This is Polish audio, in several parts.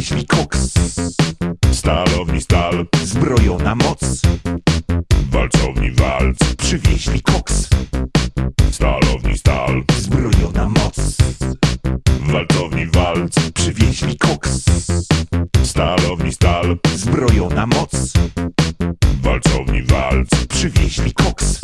przywieźli koks. Stalowni stal, Zbrojona moc. Walcowni walc. Przywieźli koks. Stalowni stal, Zbrojona moc. Walcowni walc. Przywieźli koks. Stalowni stal, Zbrojona moc. Walcowni walc. Przywieźli koks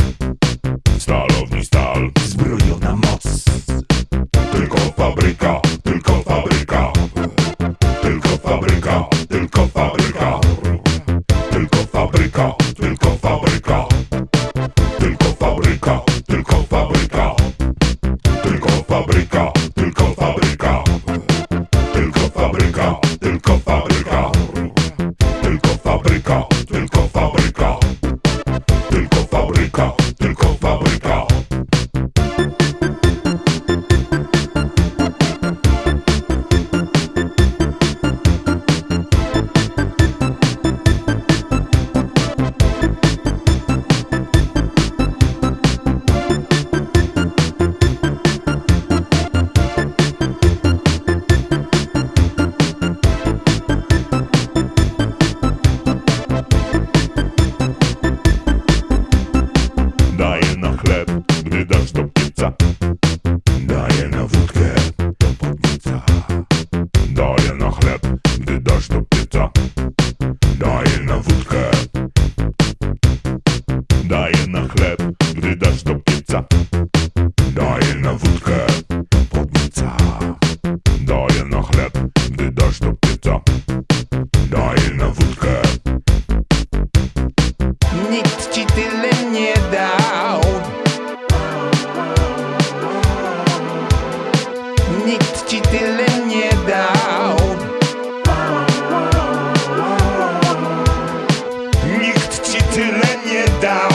fabryka, tylko fabryka dasz do pieca Daję na wódkę. Daję na chleb, gdy dasz do pieca. Daję na wódkę. Podnieca. Daję na chleb, gdy dasz do pieca. Daję na wódkę. Nikt ci tyle nie dał. Nikt ci tyle down.